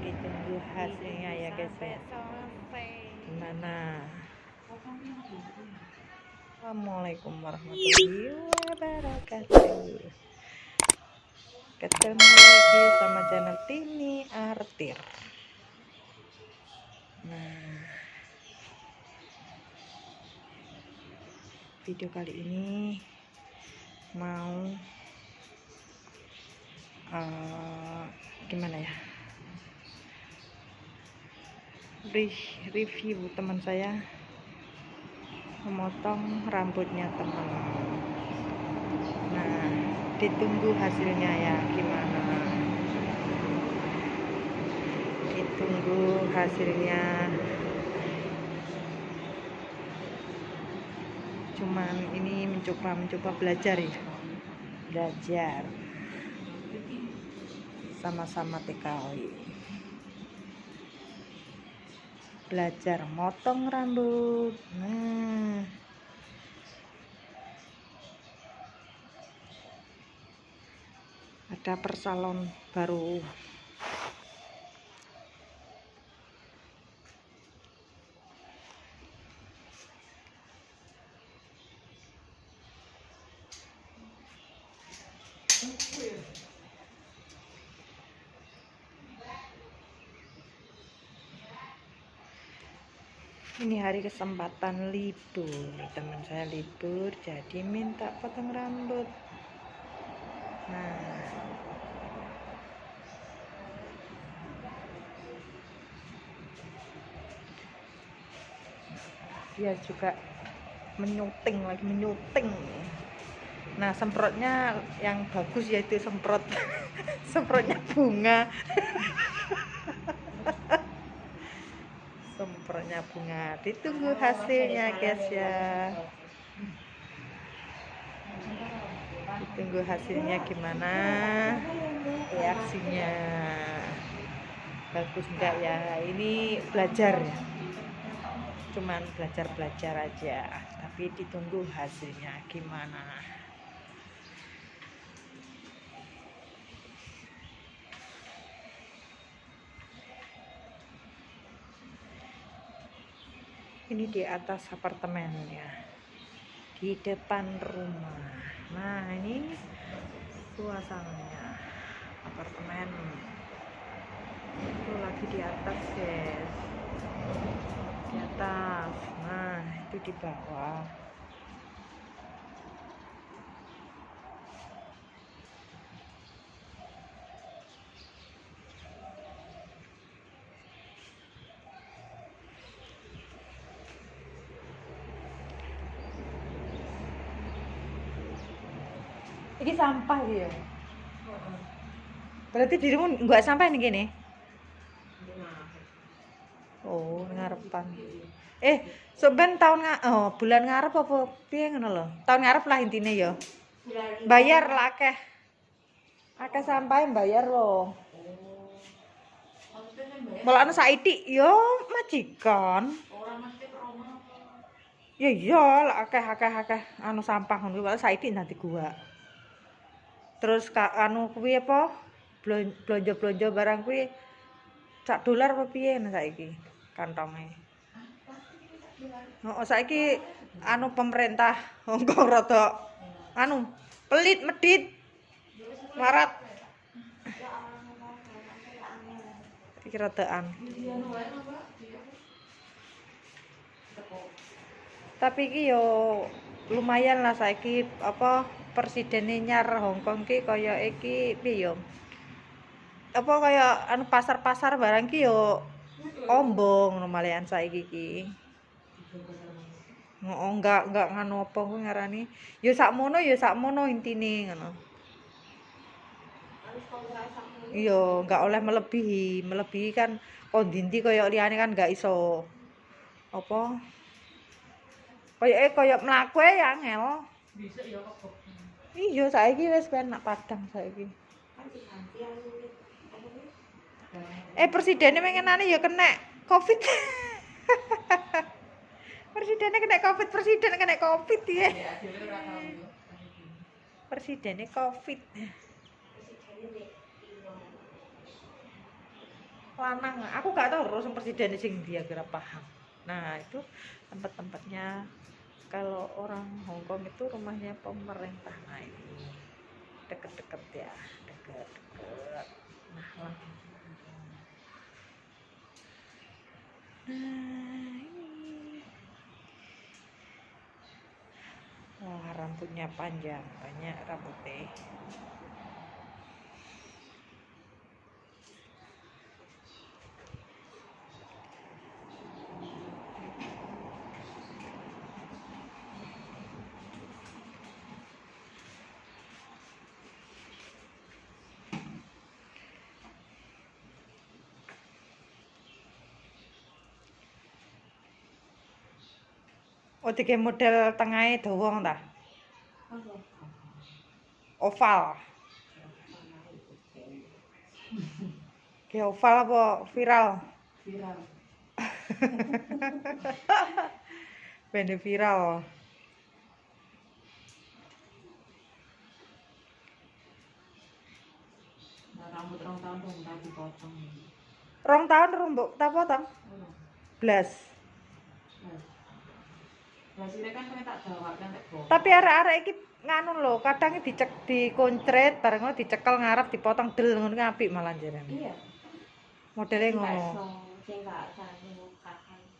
ditunggu hasilnya ya guys ya. gimana? Assalamualaikum warahmatullahi wabarakatuh. Ketemu lagi sama channel Tini Artir. Nah video kali ini mau uh, gimana ya? Re- review teman saya memotong rambutnya teman. Nah ditunggu hasilnya ya gimana? Ditunggu hasilnya. Cuman ini mencoba mencoba belajar ya. Belajar sama-sama TKW belajar motong rambut. Nah. Ada persalon baru ini hari kesempatan libur. Teman saya libur jadi minta potong rambut. Nah. Dia juga menyuting lagi menyuting. Nah semprotnya yang bagus yaitu semprot. Semprotnya bunga semprotnya bunga. Ditunggu hasilnya guys ya. Ditunggu hasilnya gimana reaksinya. Bagus enggak ya? Ini belajar ya? Cuman belajar-belajar aja tapi ditunggu hasilnya gimana ini di atas apartemen ya di depan rumah. Nah ini suasananya. Apartemen. Itu lagi di atas guys. Di atas. Nah itu di bawah ini sampah ya berarti dirimu nggak sampah nih gini? Oh ngarepan. Eh seben tahun nga oh bulan ngarep apa piye ngono lho? Tahun ngarep lah intinya ya. Bayar lah akeh. Akeh sampah bayar loh malah anu saiki yo majikan. Ya iya akeh akeh akeh anu sampah ngono. Malah nanti gua terus ka, anu kuwi apa? Blonjo-blonjo barang kuwi sak dolar apa piye saiki? Kantonge Oh, saiki anu pemerintah Hongkong rada anu pelit medit marat iki radaan tapi iki yo lumayan lah saiki apa presidennya nyar Hongkong ki kaya iki piye apa kaya anu pasar-pasar barang ki yo ombong lumalayan saiki ki. Oh, enggak enggak nganu apa kuwi ngarani. Ya sakmono ya sakmono intine ngono. Iya enggak oleh melebihi. Melebihi kan kondinti kaya liyane kan enggak iso apa? Kaya eh kaya mlaku ya angel iya saiki wis penak padang saiki. Eh presidennya mengenane ya kena covid. Presidennya kena covid presiden kena covid ya. Presidennya covid. Lanang. Aku gak tahu terus presiden sing dia kira paham. Nah itu tempat-tempatnya kalau orang Hongkong itu rumahnya pemerintah. Nah ini deket-deket ya deket-deket. Nah lah nah ini. Wah rambutnya panjang banyak rambutnya Oh, tiga model tengahnya dawa ta? Oval. Kayak oval apa viral? viral Bende viral. nah, rambut rong tahun dong tak dipotong Rong tahun rumbuk tak potong? oh. Blas. Tapi arek-arek iki nganu lho, kadang dicek dikoncret bareng ngono dicekel ngarep dipotong del ngono apik malah jarene. Iya. Modele ngono.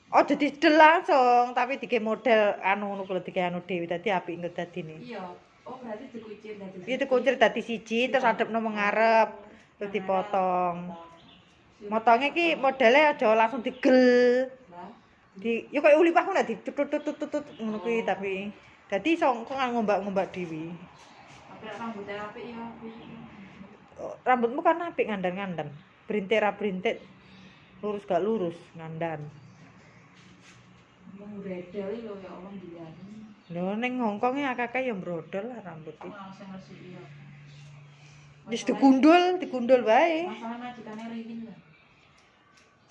Oh, jadi del langsung, tapi dike model anu ngono kuwi dike anu dhewe dadi apik engko dadine. Iya. Oh berarti dikucir dari Iya dikuncret dadi siji terus adepno mengarep terus dipotong. Motongnya ki modelnya aja langsung digel. Di yo koyo ulipah ngono ditutut-tutut ngono kuwi tapi dadi iso kok ngombak-ngombak dhewe. rambutnya apik ya. Oh, Rambutmu kan apik ngandan-ngandan. Berintik ra berintik. Lurus gak lurus ngandan. Wong bredel lho ya Allah dilihat. Lho ning Hongkong ya akeh yang brodol lah rambut Kok iki. langsung resik ya. Wis digundul, digundul wae. Masalah majikane Ririn lah.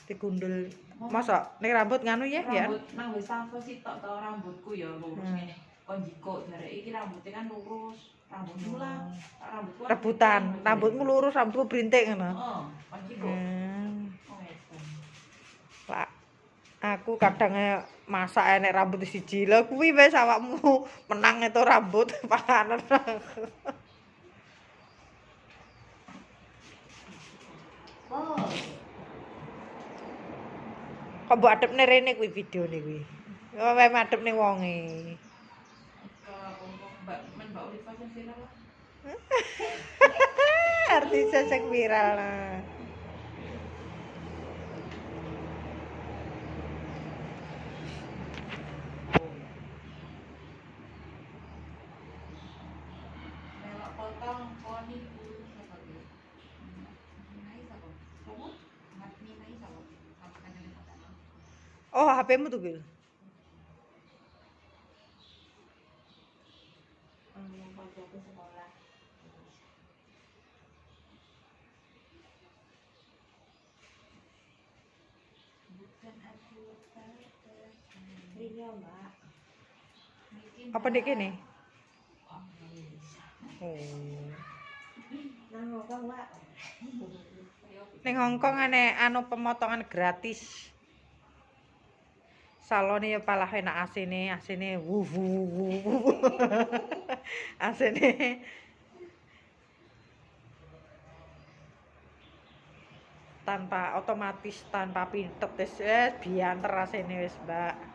Digundul. Masa ning rambut nganu ya ya. Rambut nang wis safo sitok to rambutku ya lurus Hmm. ngene. Kon jiko jare iki rambutnya kan lurus. Rambutmu lah. Rambutku kan Rebutan, rambutmu lurus, rambutku berintik ngono. Heeh, kon jiko. Hmm. Oh, edan. Lah aku kadang masak enek rambut siji lho kuwi wis awakmu menang itu rambut panganan. Oh, kok mbok adepne rene kuwi videone kuwi ora wae ning wonge artis sesek viral lah Oh, HP-mu tuh, Mbak. Apa dek kene? Oh. Nang Hongkong, Mbak. Ning Hongkong ane anu pemotongan gratis. Salone ya palah enak asine, asine wuh. wuh. asine tanpa otomatis tanpa pintet wis eh, bianter asine wis, Mbak.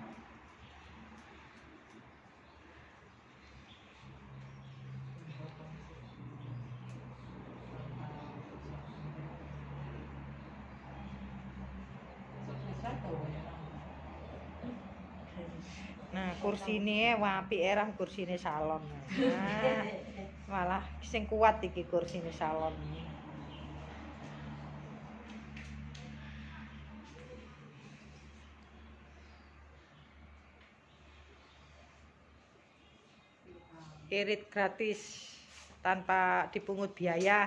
Nah, kursine apik era kursine salon. Nah, malah sing kuat iki kursine salon. Irit gratis tanpa dipungut biaya.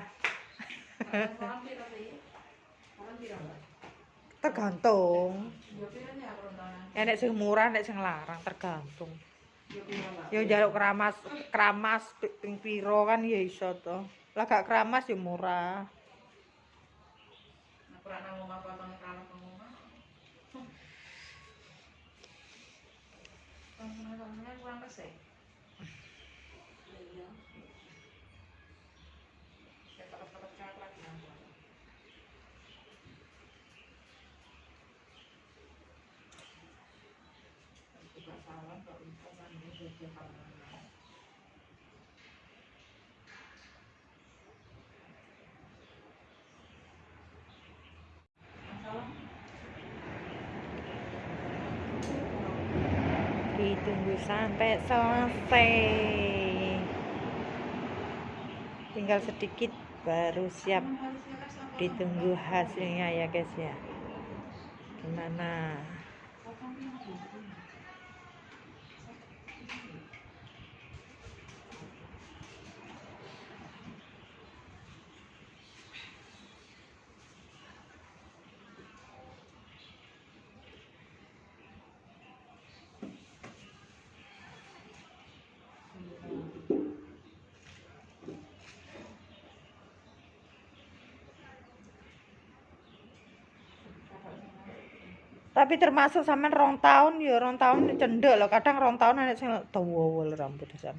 Tergantung. Enek sing murah, enek sing larang, tergantung. Ya jaluk keramas, keramas pi- ping piro kan ya iso to. Lah gak keramas ya murah. Ora nang potong kalem nang omah. Potong-potongnya kurang ditunggu sampai selesai. Tinggal sedikit baru siap ditunggu hasilnya ya guys ya. Gimana tapi termasuk sampean rong tahun ya rong tahun cendek loh kadang rong tahun anak sing lho rambut sam.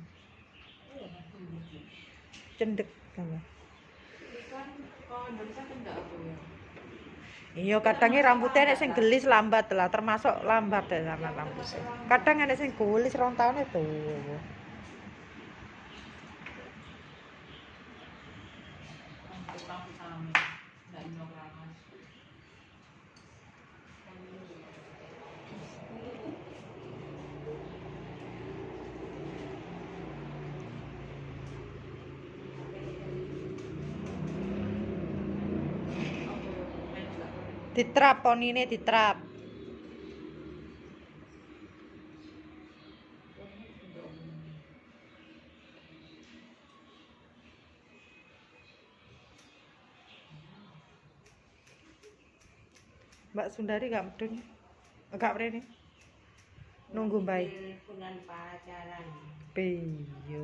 Cendek sama. Iya kadangnya rambutnya anak sing gelis lambat lah termasuk lambat ya sama rambutnya kadang anak sing gelis rong tahun itu ditrap poni ditrap. Sundari gak medun gak mrene nunggu baik Bulan pacaran. piyo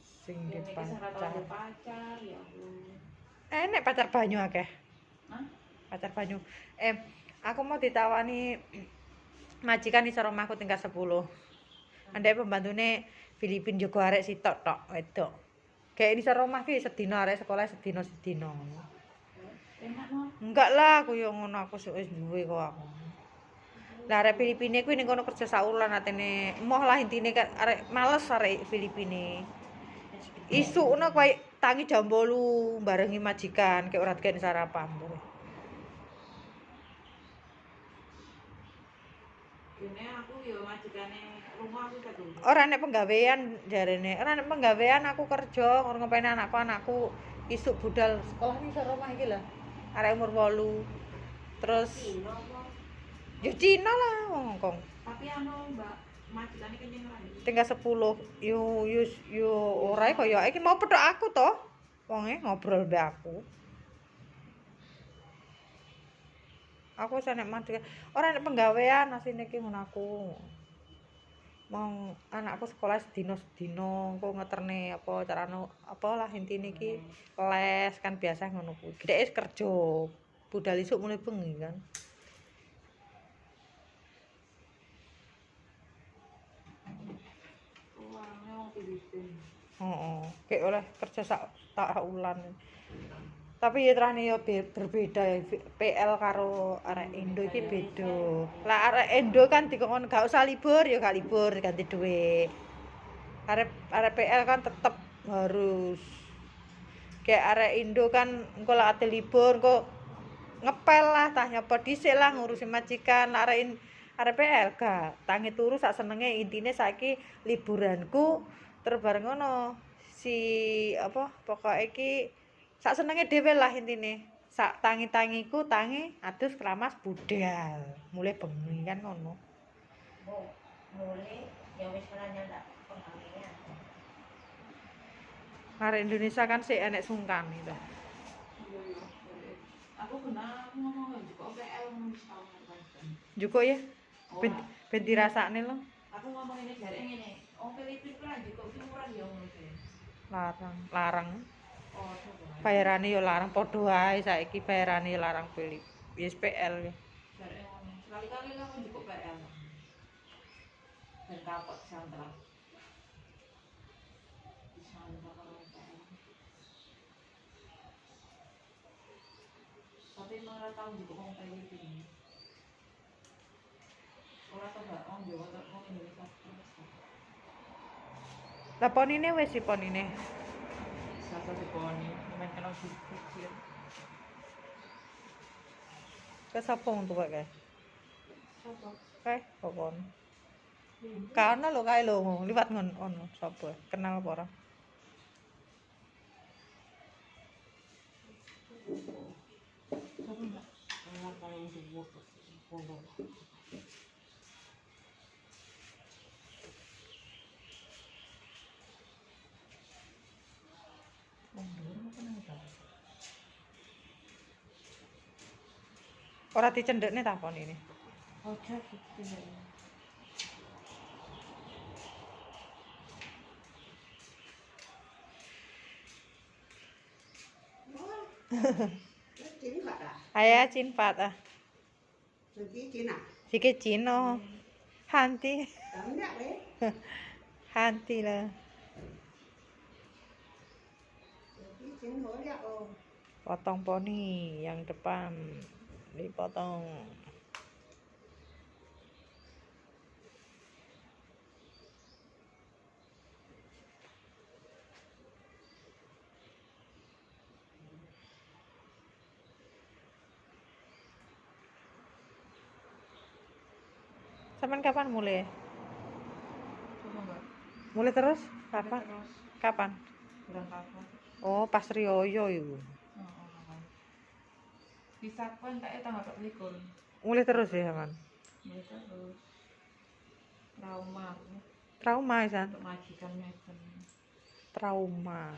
sing kisah tahun pacar. ya enek pacar banyu akeh. Pacar banyu. Eh aku mau ditawani majikan iso rumahku tingkat 10 andai pembantune Filipin juga arek sitok tok wedok. Kayak di rumah ki sedino arek sekolah sedino sedino. Enggak lah aku yo ngono aku wis duwe kok aku. Lah arek Filipine kuwi ning kono kerja saulan atene moh lah intine kan arek males arek Filipine. Isu ngono koyo tangi jam 8 barengi majikan kayak ora digawe sarapan Ini aku ya majikane rumah aku tak dulu. ora nek penggawean jarene ora nek penggawean aku kerja ngono ngepeni anakku anakku isuk budal sekolah iki iso rumah iki lah arek umur 8 terus ya Cina lah wong Hongkong. Tapi anu Mbak majikane kenyang lagi. tinggal 10 yo yo yo ora kaya iki mau pedhok aku to wonge ngobrol mbek aku. Aku wis nek mati ora nek penggawean asine iki ngono aku mau anakku sekolah sedino sedino engko ngeterne apa carane apa lah intine iki les kan biasa ngono kuwi gedhe kerja budal isuk mulai bengi kan Filipin. Heeh, kayak oleh kerja sak tak ulan. Tapi ya terane ya. Be- berbeda PL karo arek Indo iki beda. Lah arek Indo kan dikon gak usah libur ya gak libur ganti duit. Arek arek PL kan tetep harus. Kayak arek Indo kan engko lek ate libur kok ngepel lah tah nyapa dhisik lah ngurusi majikan. Lah arek arek PL gak tangi turu sak senenge intine saiki liburanku terus bareng ngono. Si apa pokok iki sak senenge dhewe lah intine sak tangi-tangiku tangi adus keramas budal mulai bengi kan ngono mulai ya wis ora nyandak pengawian. arek Indonesia kan sih enek sungkan itu. Aku kena ngomong juga PL kan. juga ya ben, Ora. ben dirasakne lo Aku ngomong ini dari ngene. Wong Filipin ku lah juga ki murah ya ngono larang larang Oh. bayarane yo larang padha wae saiki bayarane larang Philip YSPL ya Tapi mau ratau di kompetisi. Ora tau gak on iki. ora tau ngene. Lah ponine wis si ponine. casa di Bonnie, mi mancano i cucchiaini. Questo è appunto perché? Eh, ok, buono. Lo hai lo, li vado on sapa, kenal apa non lo ora. Thank you. Ora dicendekne ta ponine. Ojo gitu ya. Chín Phật à? Aya cin pat ah. À? Sike cino. Hanti, hanti lah. Hối nhạc ồ. Potong poni yang depan dipotong. Sampean kapan mulai? Mulai terus? Kapan? Terus Kapan? bulan kapan? Oh, pas Rioyo iku. Bisa kan kayak tanggal 24. Mulai terus ya, Man. Ya terus. Trauma Trauma, San. untuk majikan ngeten. Trauma.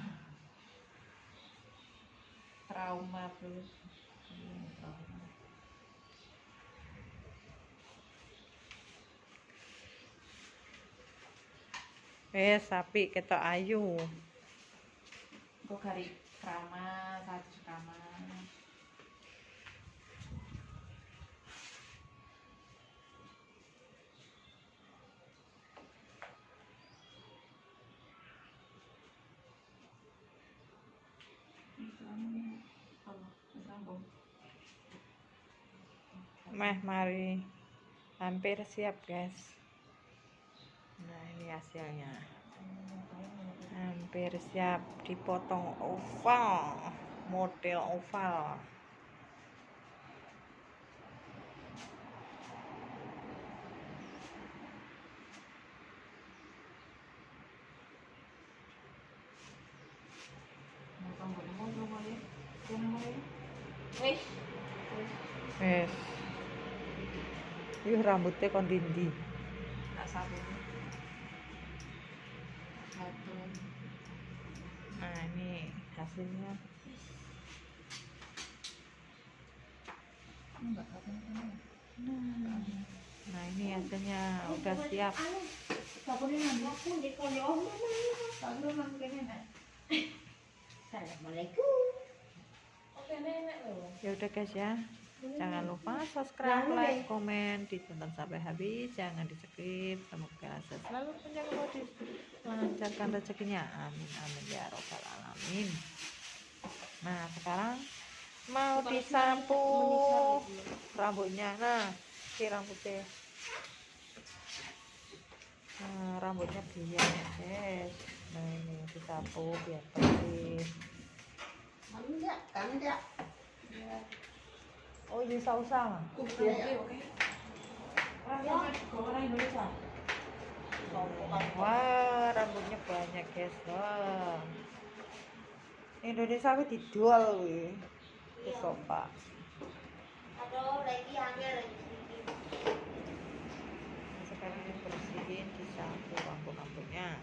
Trauma terus. Eh, sapi ketok ayu. Kok hari trauma, satu trauma. Apa? Sambung. Meh, mari. Hampir siap, guys. Nah, ini hasilnya. Hampir siap dipotong oval. Model oval. Mau sambung, mau sambung ya? Mau sambung ya? Wih. Wes. Yuh rambutnya kon dindi. Tak sabun. Satu. Nah, ini hasilnya. Sabun kan? Nah, ini hasilnya udah siap. Sabun nanti kayaknya. Assalamualaikum. Oke nenek loh. Ya udah guys ya. Jangan lupa subscribe, like, komen, ditonton sampai habis, jangan di skip. Semoga selalu menjaga modis, melancarkan rezekinya. Amin amin ya robbal alamin. Nah sekarang mau disapu rambutnya. Nah, si rambutnya. Nah, rambutnya biar guys. Nah ini disapu biar bersih. Cắn nhạc, cắn nhạc. Oh, Wah, rambutnya banyak guys. Wah. Indonesia aku dijual wih. Di sofa. Aduh, lagi angel lagi. Sekarang bersihin di satu rambut-rambutnya.